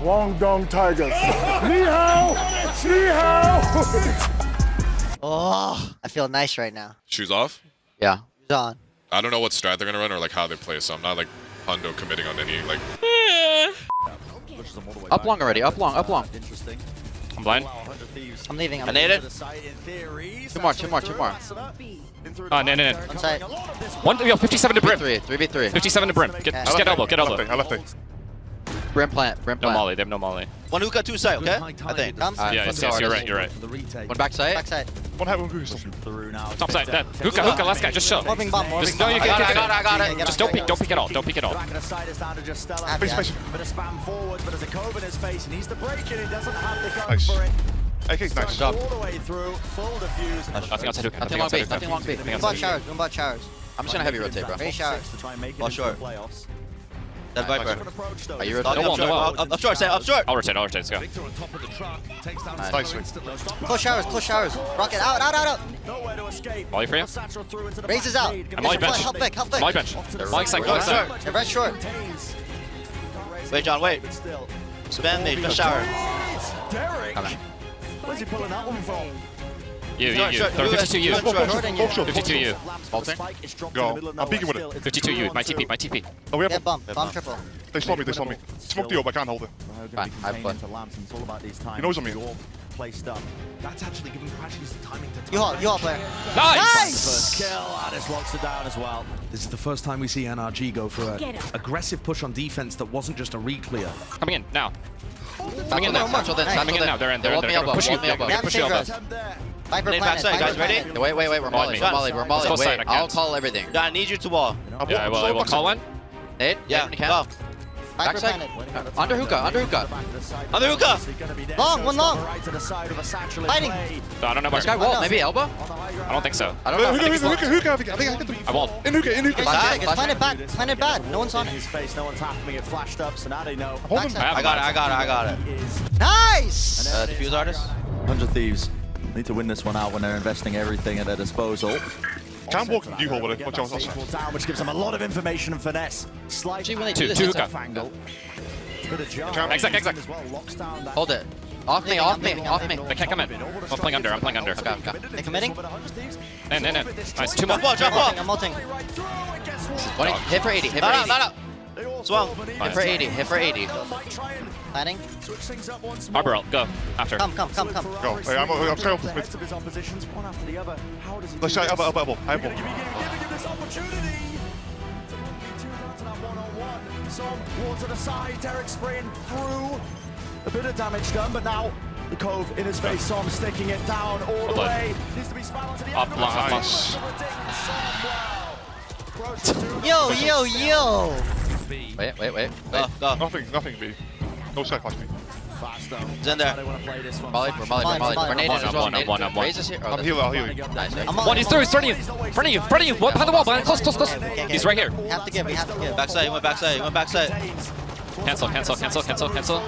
Guangdong Tigers. Ni hao! Ni hao! Oh, I feel nice right now. Shoes off. Yeah. It's on. I don't know what strat they're gonna run or like how they play, so I'm not like hundo committing on any like. Up long already. Up long. Up long. Interesting. I'm blind. I'm leaving. I'm I need it. Two more. Two more. Two more. Oh, no, no, no. On site. One, yo, 57 to brim. Three. Three v three. 57 to brim. Get, Okay. just get elbow, get I elbow. left it. I left it. Brim plant. Brim No molly, they have no molly. One hookah, two side. Okay. I think. Come. Alright, um, Yeah, yes, yes, you're right, you're right. One back side. Backside. One hat, one goose. Top side, dead. Hookah, hookah, last guy, just show. Morbing bomb. Morbing Just, no, you I get it. it, I got it. I got it. Just don't peek, don't peek at all, don't peek at all. Happy, Face, face. happy. Bit of spam forward, but there's a cove in his face. He needs to break it. He doesn't have the gun Nice. for it. AK's nice. job. All the way through, full defuse. Nothing outside hookah, Nothing nothing long outside bait. Nothing long bait. Nothing One bot showers. One bot showers. I'm just gonna heavy rotate, bro. Very showers. To try and make it Ball into short. The. Dead Viper. Different. Are you He's rotating? No wall, no wall. Up, up short. Say up short. I'll rotate, I'll rotate, let's go. Nice. sweet. Close showers. Close showers. Rocket out. Out. Out. Out. Nowhere. Molly for you? Satchel through into the Raises out. blade. I'm Molly bench. Help back. Help back. Molly bench. Molly side, Go Molly side. short. They're red short. Wait, John. Wait. But. Spam me. Just shower. Derek. Coming. Where's he pulling that one from? You, you, you. short. 52 you. Short, short. Short and you. 52 you. Bolting. Go. I'm peeking with it. 52 you. My TP, my TP. Oh, we Yeah, have. bomb. Bomb triple. They saw me. They saw me. Smoke the up. I can't hold it. Fine, I have fun. It's all about these times. He knows on me. All placed up. That's actually giving Crashies the timing to You haul. You haul player. Nice! First kill. Ah, Ardiis locks it down as well. This is the first time we see NRG go for an aggressive push on defense that wasn't just a re-clear. Coming in, now. Coming in now. Satchel then. Coming in Satchel now, then. they're in, they're in. Hold me They're gonna elbow. push you. Hold me They're elbow. Gonna push you elbow. Attempt there. Viper planet. backside, Viper guys. Ready? planet. Wait, wait, wait. We're molly. We're Let's molly. We're molly. Wait. side, I I'll can't. call everything. I need you to wall. Yeah, I will, I will. Call one. Nate. Yeah. When you Backside. planet. Under hookah. Under hookah. Under hookah. Long, one long. Right to the side with a satchel in Fighting. play. No, I don't know This guy you. wall. Maybe elbow. I don't think so. I don't know. Hookah, hookah, hookah, hookah. I think I think I can do. I walled. In hookah, in hookah. Flash Flash, back. It's flash. bad. Planted bad. No one's on it. his face, no one's happening. It flashed up, so now they know. Hold him. Backside. I got it. I got it. I got it. Nice. Uh, diffuse artist. 100 Thieves need to win this one out when they're investing everything at their disposal. Can't walk in the U-hole with it. Watch out. watch out. down, which gives them a lot of information and finesse. Slight Actually, when they Two- do two it's a- hookah. angle. Bit of Exact, exact. As well, locks down that Hold it. Off me. Off me. Off me. They can't come in. I'm playing under, I'm playing under. Okay. Okay. They committing? In, in, in. Nice, two more. Jump ball. Jump ball. I'm ulting. Hit for 80. Hit for 80. No, no, no. Swung. Hit for 80. Hit for 80. Planning. Arbor ult, go. After. Come, come, come, come. Go. Hey, I'm, I'm straight off the mid. of his oppositions, one after the other. How does he Let's try this? elbow, elbow, elbow. High ball. give you- giving you this opportunity. Two down to that one-on-one. Some water to the side. Derrek spraying through. A bit of damage done, but now the cove in his face. Som sticking it down all the way. Needs to be spun onto the Up, end. long, up. Nice. Yo, yo, yo. Wait, wait, wait. Go, go. Nothing, nothing, B. No side flash me. Fast though. He's in there. They want to play this one. Molly, we're molly, we're molly. fine. We're naded One, as well. one, one, Naded. one. Raise us here. Oh, I'm that's- healing, I'll heal you. Nice, right? I'm on. One, he's through, he's front of you. Front of you, front of you. One behind the wall, behind, close, close, close. He's right here. We have to give. We have to give. Backside, he went backside, he went backside. Cancel, cancel, cancel, cancel, cancel.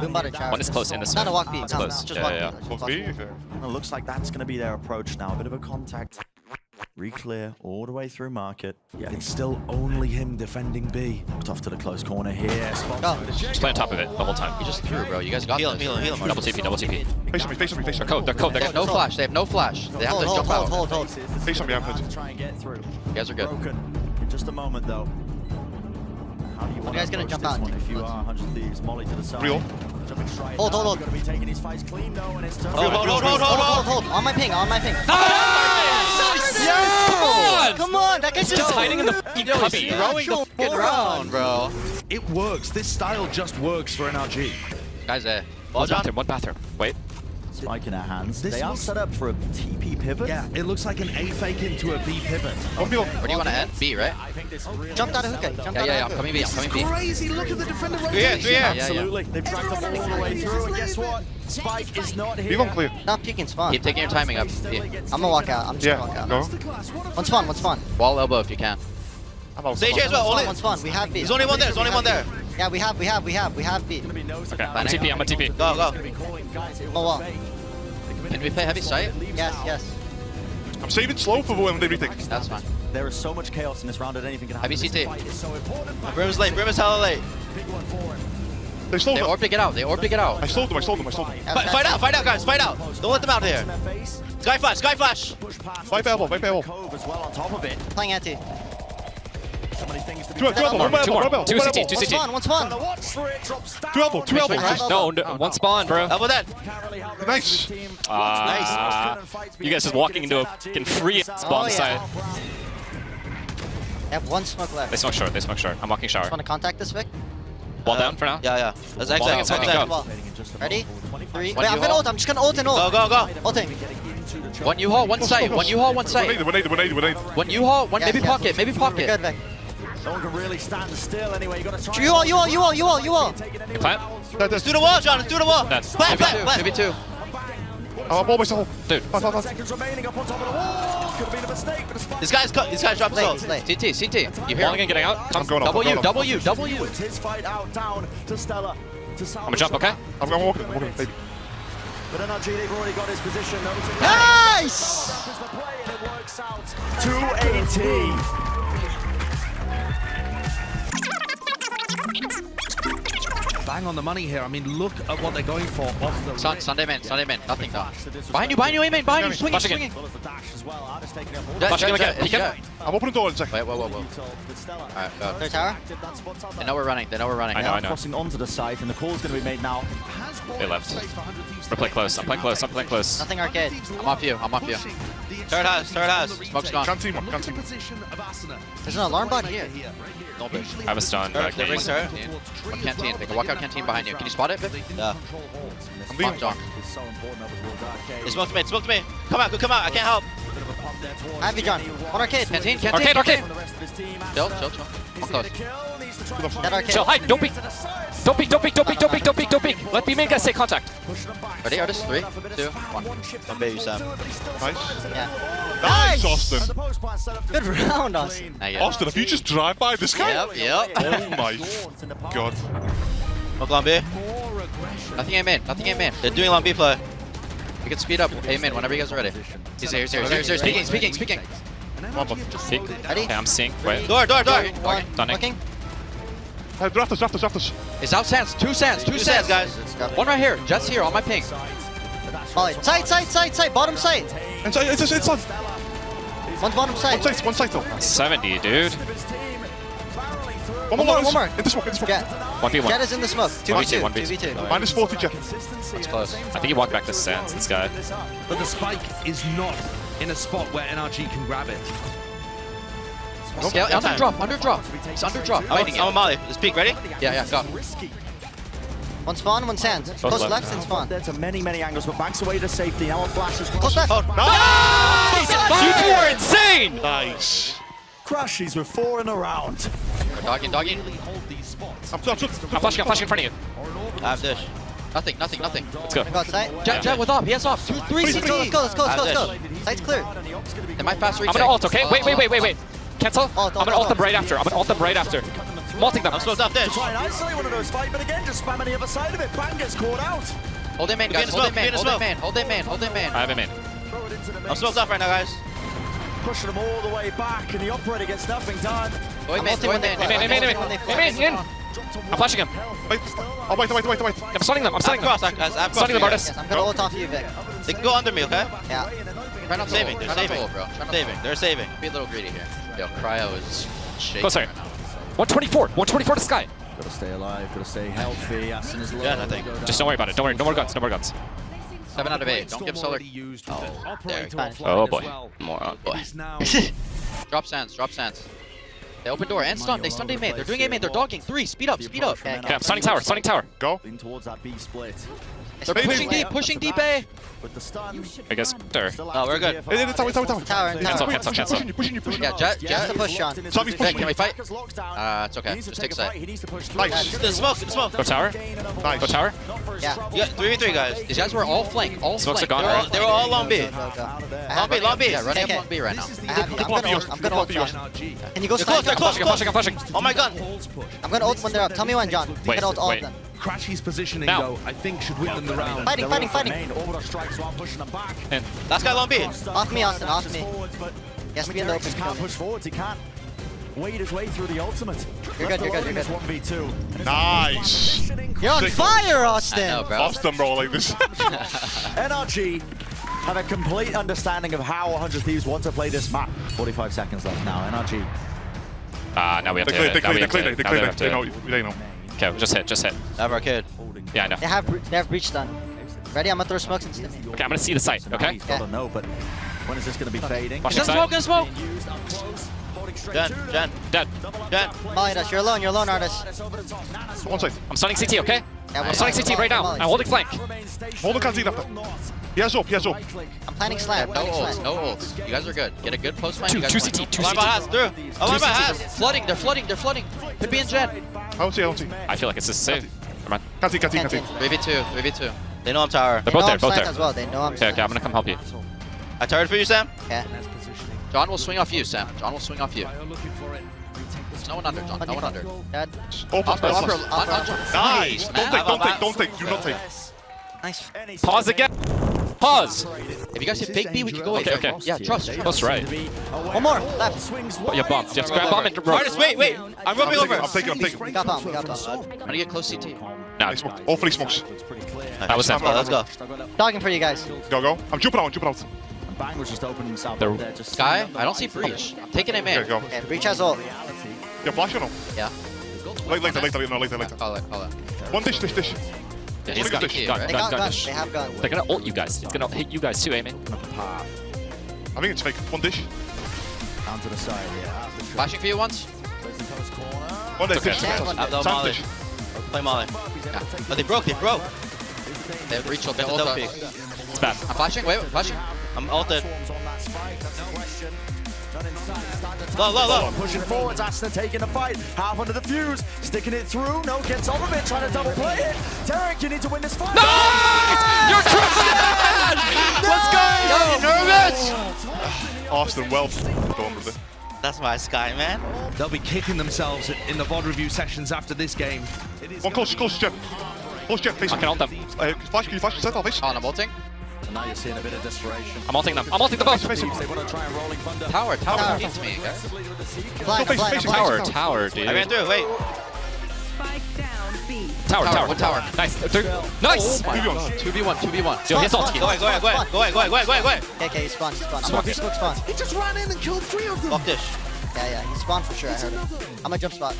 Boom bottom shower. One is close in this Not a one. walk beat. It's close. Just Yeah, walk yeah, beat. yeah. Just Fuck B. It looks like that's going to be their approach now. A bit of a contact. Re-clear all the way through market. Yeah, it's still only him defending B. Looked off to the close corner here. Spots Go. with a Just play on top of it the whole time. He just threw, bro. You guys got Heal him, this. heal him, heal him. Double TP, double TP. Face on me, face on me, face They're on me. code, they're code, They they're have no flash. They have no flash. They have Hold, to hold, jump hold, out. hold, hold. Face on me, I'm touching. Try and get through. You guys are good. Broken. In just a moment, though. How do you want guys gonna jump out one if you are 100 Thieves? Molly to the side. Real. Hold, hold, hold. Gonna be taking his fights clean, though, and it's turn. Hold, hold, hold, hold, Hold, hold, hold, hold. On my ping. On my ping. Nice! Yo! Come on! Come on. That guy's just Just hiding in the fucking Yo, he's cubby. throwing the fucking round, bro. It works. This style just works for NRG. Guys, eh. One bathroom, one bathroom. Wait. Spike in her hands. This they are set up for a TP pivot. Yeah, it looks like an A fake into a B pivot. One below. Where do you want to end? B, right? I think this really Jumped out of hookah. Jumped Yeah, yeah, yeah. I'm coming B. I'm coming B. Crazy. Look at the defender rotation. Three here, three. Yeah, yeah. Absolutely. They've dragged them all the way through, and guess what? Spike is not here. Leave on clear. Not peeking spawn. Keep taking your timing up. B. I'm gonna walk out. I'm just Yeah, gonna walk out. go. One spawn. One spawn. Wall elbow if you can. I'm out. Sage here as well. One Only, spawn. One spawn. We have B. there's only one there. There's only one there. Yeah, we have. We have. We have. We have B. Okay, I'm a TP, I'm a TP. Go, go. No wall. Can we play heavy sight? Yes. Yes. I'm saving slow for when they retake. That's fine. There is so much chaos in this round that anything can happen. Heavy CT. fight is so important. Brim is late. Brim is hella late. Big one for. They slowed They them. orb to get out. They orb to get I out. slowed them. I slowed them. I slowed them. Fight, fight out, fight out, guys, fight out. Don't let them out here. Sky flash, sky flash. Vipe elbow. Vipe elbow. Well on top of it. Playing anti. So many things to be Two elbow. Two elbow. One Two more. elbow. Two One CT. elbow. Two One CT. spawn, one spawn. Trying to watch for it, drops down. Two elbow. Two elbow. Right. No, no, one spawn, bro. Elbow then. Can't really help the Nice. rest of his team. Ah, you guys just walking into a fucking free spawn Oh, yeah. site. They have one smoke left. They smoke short. They smoke short. I'm walking shower. Want to contact this Vic? Wall down for now. Yeah, yeah. Let's exit. Balling Let's inside, exit. go. Well, ready? Three. One Wait, I'm U-haul. gonna ult. I'm just gonna ult and ult. Go, go, go. Ulting. One U-Haul, one site. One U-Haul, one One site. eighty. One. One. One. One U-Haul, one Yeah, maybe yeah. pocket, maybe We're pocket. good, Vic. No one can really stand still anyway. You gotta try. You all, you all, you all, you all, you all. Plant. Let's do the wall, John. Let's do the wall. That's- Plant, maybe plant, two, plant. Maybe two. I'm all myself. Dude. Fast, fast, fast. Seconds remaining up on top of the wall. Could have been a mistake, but despite These guys, cut. These guys drop Late, us it's late. CT, CT. You hear Balling him? and getting out. I'm Come. going up. I'm W, going up. W, W. it's his fight out down to Stella. To I'm gonna jump, okay? I'm, I'm walking. I'm walking. Baby. But NRG, they've already got his position. Nice! Is the play and it works out. 280. Bang on the money here. I mean, look at what they're going for off the Sun. Sunday man, Sunday man. Nothing though. Behind you, behind you, amen. Behind you, swinging, Flashing swinging. Well as the dash as well. Ardiis taking up all Jet, Flashing jet, again. jet, He can- jet. I'm opening the door in a second. Wait, whoa, whoa, whoa. Alright, go. Third tower. That spot's out They know we're running. They know we're running. I know, I know. crossing onto the site, and the call's going to be made now. They left. We're playing close. I'm playing close. I'm playing close. Nothing arcade. I'm off you. I'm off you. Third house, third house. Smoke's gone. Can't team one. Can't team. There's an alarm bot here. I have a stun. Third, Back third, knees. third. One canteen. They can walk out canteen behind you. Can you spot it, Viv? Yeah. I'm leaving. Fuck, John. It's so important over towards arcade. They smoked me. Smoked me. Come out. Come out. I can't help. Bit of a pop there towards I have you, John. One arcade. Canteen. Canteen. Arcade, arcade. the rest of his team. Chill, chill, chill. I'm close. That arcade. Chill. Hide. Don't peek. Don't peek. Don't peek. Don't peek. Don't peek. Don't peek. Don't peek. Let B main guys take contact. Ready, artist? Three, two, one. Don't bait you, Sam. Nice. Yeah. Nice, Nice! Austin. Good round, Austin. Not yet. Austin, if you just drive by this guy. Yep, yep. Oh my god. Smoke long B. Nothing aim in. Nothing aim in. They're doing long B play. We can speed up. Aim in whenever you guys are ready. He's here. He's here. He's here. He's here. Speaking. Speaking. Speaking. Come on, bud. Peek. Ready? Okay, I'm seeing. Wait. Door. Door. Door. One. Stunning. Hey, draft us, draft us, draft us. It's out sands. Two sands. Two sands, guys. One right here. Jett's here on my ping. Molly. Side, side, side, side. Bottom side. Inside, it's, it's, it's on. One bottom One side. side, one side though. 70, dude. One One more, more, one more. In the smoke, in the smoke. Jett. 1v1. Jett is in the smoke. 2v2. 1v2. 2v2. Minus 40, Jett. That's close. I think he walked back to Sands, this guy. But the spike is not in a spot where NRG can grab it. Scale. Under drop. Under drop. It's under drop. Fighting I'm a it. Molly. Just peek, ready? Yeah, yeah. Go. One spawn, one sand. Close left. left and spawn. There to many, many angles, but backs away to safety. Now on flash as well. Close left. You two are insane! Nice. Crashies with four in a round. Dogging. Dogging. I'm, flashing, I'm flashing in front of you. I have dish. Nothing. Nothing. Nothing. Let's go. Go outside. Jett. Jett with up. He has up. Two. Three. Let's go, let's go, let's go, let's go, let's go. Sight's clear. They might fast retake. I'm gonna ult, okay? Wait, wait, wait, wait, wait. Cancel. Ult, I'm gonna ult them right after. I'm gonna ult them right after. Multing them. I'm smoked off dish. Try and isolate one of those fight, but again, just spamming the other side of it. Bang gets caught out. Hold him in, Be guys. Hold him smoke, be in. in Hold him smoke. in. Hold him in. Hold him in. I have him in. Throw it into the I'm mix. smoked off right now, guys. Pushing them all the way back, and the operator gets nothing done. Go in, I'm man. ulting Go when in, they man. flash. Aim in, aim in, aim in. When they Aim flash. in, in. I'm flashing him. wait. Oh, wait, wait, wait, wait. I'm stunning them. I'm I have stunning them. cross, I guys. I have cross. Stunning them, for you artist. Yes, I'm gonna ult off you, Vic. They can go under me, okay? Yeah. Try not to Saving, they're Try not to saving. ult, bro. Try not Saving. They're saving. Be a little greedy here. Yo, Cryo is shaking. Closer. right now. 124. 124 to Sky. Gotta stay alive, gotta stay healthy. Aston is low. Yeah, nothing. Just don't worry about it. Don't worry. No more guns. No more guns. Seven out of eight. Don't give Solar. Oh, with there. operator Fine. Oh, boy. Moron, boy. It is now Drop sands. Drop sands. They open door and stun. They stun A main. They're doing A main. They're dogging. Three. Speed up. Speed up. Okay, Okay, I'm stunning tower. Stunning tower. Go. Lean towards that B split. They're pushing deep. Pushing deep A. With the stun. I guess. There. No, we're good. Hey, hey, hey, tower, tower, tower. Tower and Cancel, tower. cancel, cancel. Pushing you, pushing you, pushing you. Yeah, Jett. Just Jett. a push, Sean. Zombie's pushing Can we fight? Uh, it's okay. Just take a side. He needs to push through. Nice. The smoke, the smoke. Go tower. Nice. Go tower. Yeah. Yeah, 3v3, guys. These guys were all flank. All Smokes are flank. gone, They're all- right? They were all long B. Long have B, long B. Yeah, running Okay. up on B right now. I have you. I'm gonna ult. yours. I'm gonna Look ult, John. Can you go They're slide? close, they're I'm close, flashing. I'm close. flashing. I'm flashing. Oh my god. I'm gonna ult when they're up. Tell me when, John. I'm Wait, gonna ult all wait. of them. Crashy's positioning, Now. though, I think should win them the round. Fighting, fighting, fighting. Main orbital strikes while pushing them back. In. Last guy long B. Off me, Austin. Off me. Forwards, but He has be in the Derrek open. just can't push forwards. He can't. wade his way through the ultimate. You're good, you're good, you're good. 1v2. Nice. You're on Sick. fire, I Austin! know, bro. Austin, bro, like this. NRG have a complete understanding of how 100 Thieves want to play this map. 45 seconds left now. NRG. Ah, now we have They to clear, hit they it. Now clear, they have to clear, they it. clear, they have to clear. hit it. They know, they know. Okay, just hit, just hit. Have arcade. Yeah, I know. They have they have breach done. Ready? I'm gonna throw smokes and stim. Okay, I'm gonna see the site, okay? He's got to know, but when is this going to be fading? Watch the smoke, site. gonna smoke. Jen, Jen, Dead. Jen. Molly Dash, you're alone, you're alone, artist. One side. I'm stunning CT, okay? Yeah, I'm stunning CT right now. Molly. I'm holding flank. Hold the canteen after. He has up, he has up. I'm planning slam, No ults, no ults. You guys are good. Get a good post line. Two, you guys two win. CT, two Alarm by CT. Haas, through. Alarm by Haas. Flooding, they're flooding, they're flooding. Could be in Jen. I don't see, I don't see. I feel like it's the same. Come on. Canteen, canteen, Canteen. canteen. 3v2, 3v2. They know I'm tower. They're both there, both there. as well. They know I'm Okay, okay, I'm gonna come help you. I turret for you, Sam. Okay. John will swing off you, Sam. John will swing off you. There's no one under, John. No one under. Dead. Open, Upper, upper, open. on, on, Nice. Don't Man. take, don't take, don't take. Do not take. Nice. Pause again. Pause. If you guys hit big B, we can go Okay, away. okay. Yeah, trust. trust. Close right. One more. Left. Oh, you bumped. You have grab bomb and rope. Artist, wait, wait. I'm I'm roping taking, over. I'm taking, I'm taking. We got bomb. We got bomb. I'm gonna get close CT. Nah, Nice smoke. All three smokes. that was him. Let's go. Dogging for you guys. Go, go. I'm jumping out, jumping out. Bang was just opening himself The- up there. Just Sky, I don't see breach. I'm taking him Okay, go. Okay, breach has ult. You flash or no? Yeah. Late, later, later, no, later, later. Call it, call it. One dish, dish, dish. Yeah, He's he's got got it. key, Gun, right? They gun, got gun. guns. They have guns. They're gonna ult you guys. It's gonna hit you guys too, Amen. I think it's fake. One dish. down to the side. Yeah. Flashing for you once. One dish, Okay. Yeah, one I've Sam Molly. dish. Play Molly. Oh, they broke, they broke. They have breach ult. They That's a ult double us. peek. It's bad. I'm flashing. Wait, wait, flashing. I'm ulted. Low, low, low. Pushing forwards, Aston taking the fight. Half under the fuse, sticking it through. No, gets off of it, trying to double play it. Tarek, you need to win this fight. No! You're crushing it! Let's go! nervous. Austin, well done with it. That's my Sky, man. They'll be kicking themselves in the VOD review sessions after this game. One close, close, Jen. Close, Jen, face I can me. ult them. Uh, flash, can you flash? Set off, face. On, I'm ulting. And now you're seeing a bit of desperation. I'm ulting them. I'm ulting them both. Face. They want to try and rolling thunder. Tower, tower, Tower. needs me, guys. Blind, face- blind, face blind. Tower, tower, dude. I ran through. Wait. Spike down B. Tower, Tower, tower. tower. Nice. Third. Nice! Oh my god. 2v1, 2v1. Yo, his ult. Go ahead, go ahead, go ahead, go ahead, go ahead, go ahead, go ahead, go ahead. Okay, okay, he spawned, he spawned. I'm smoke spawn. He just ran in and killed three of them. Fuck this. Yeah, yeah, he spawned for sure, I heard him. I'm gonna jump spot.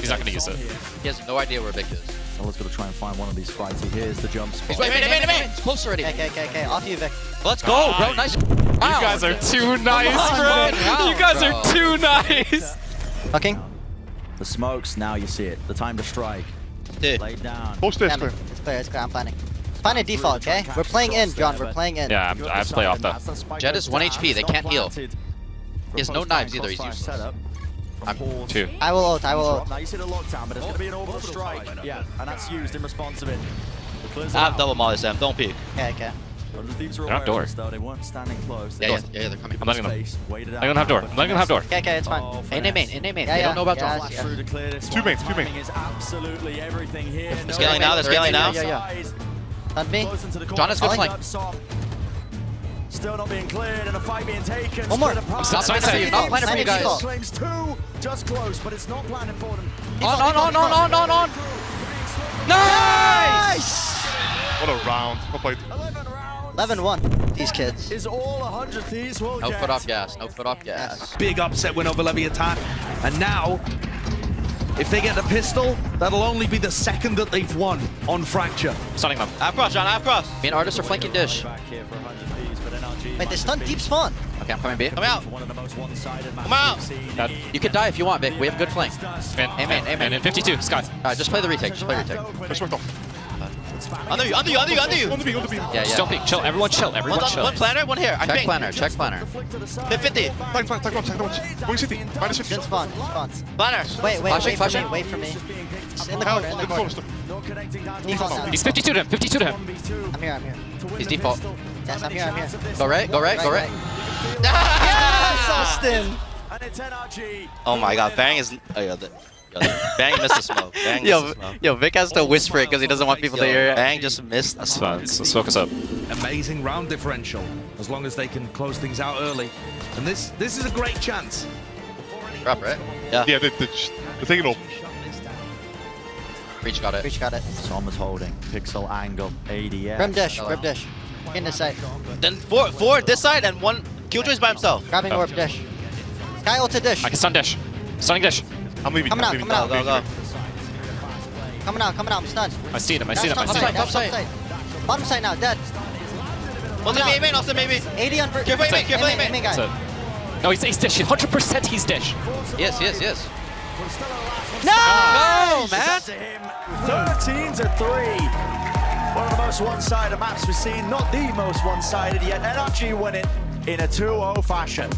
He's not gonna use it. He has no idea where Vic is. Someone's got to try and find one of these fights. He hears the jump spot. He's right, Wait, man, wait, man, wait. It's close already. Okay, okay, okay, off you, Vic. Let's go, ah. bro. Nice. You guys are too nice, on, bro. fucking You guys round, are too nice. Fucking. The smokes, now you see it. The time to strike. Dude. Laid down. Post this, Damn clear. it. It's clear, it's clear, I'm planning. Planning default, okay? We're playing in, John, we're playing in. Yeah, I'm, I have to play off though. Jett is 1 HP, they can't heal. He has no knives either, he's useless. I'm two. I will ult, I will ult. Now you see the lockdown, but it's going to be an orbital strike. Yeah, and that's used in response of it. I have double Molly, Sam. Don't peek. Okay, okay. The thieves are They're aware outdoor. of though. They weren't standing close. Yeah, yeah, yeah, yeah, they're coming. I'm letting them. Space, I'm gonna have door. I'm letting them have door. Okay, okay, it's fine. Oh, In A main, in A main. Yeah, They yeah, don't know about yeah, John. Flash yeah. through to clear this Two one. mains, two mains. Is absolutely everything here. They're scaling now, they're scaling now. Yeah, yeah, yeah. Hunt me. Close into the John has good corner, flank. up soft. Still not being cleared and a fight being taken. One more. I'm stop signing you, not planning for you guys. Claims two, just close, but it's not planning for them. On, on, on, on, on, on, on. Nice! What a round. Well played. 11 rounds 11-1. These kids. is all 100 thieves will No get. foot off gas, no foot off gas. Big upset win over Leviathan. And now, if they get the pistol, that'll only be the second that they've won on Fracture. Stunning them. I have cross, John. I have cross. Me and Artis are flanking dish. Wait, they stun deep spawn. Okay, I'm coming B. Come out. One of the most one-sided Come out. matches we've seen That- in You can die if you want, Vic. We have good flank. Man, Amen, amen. And in 52, Scott. Alright, just play the retake. Just play the retake. Just worked off. Under you, under you, under you, under you. Under me, under me. Yeah, Just yeah. don't peek. Chill. Everyone chill. Everyone One, chill. one planner, one here. I Check think. planner, check planner. Hit 50. Tank, tank, tank one, tank one. Going city. Minus 50. Didn't spawn, didn't spawn. Planner. Wait, wait, Flashing, wait for flashing. me, wait for me. Just in the corner, in the corner. corner. Default now. He's 52 to him. 52 to him. I'm here, I'm here. He's default. Yes, I'm here, I'm here. Go right, go right, go right. Yes, ah! Austin! And it's NRG. Oh my god, Bang is. Oh, yeah, the, yo, Bang missed the smoke. Bang missed Yo, the smoke. yo, Vic has to whisper it because he doesn't want people to hear it. Bang just missed the That's smoke. Let's, let's focus up. Amazing round differential, as long as they can close things out early. And this this is a great chance. Drop, right? Yeah. Yeah, they, they, just- they're taking off. Breach got it. Breach got it. Som is holding. Pixel angle. ADS. Grim dish, Hello. grim dish. In the site. Then four, four this side and one Killjoy's by himself. Grabbing orb dish. Sky ulted dish. I can stun dash. Stunning dash. I'm leaving. Coming out, coming out. Go, go, go. Coming out, coming out. I'm stunned. I see him, I see him, I top see side, him. top side. Bottom side now, dead. Austin out. main, main, Austin maybe. 80 on per- Careful, aiming, careful, Aiming, aiming. aiming guy. No, he's, he's dish. 100% he's dish. Yes, yes, yes. No! Oh, man. That's to him. 13 to 3. One of the most one-sided maps we've seen. Not the most one-sided yet. NRG winning in a 2-0 fashion.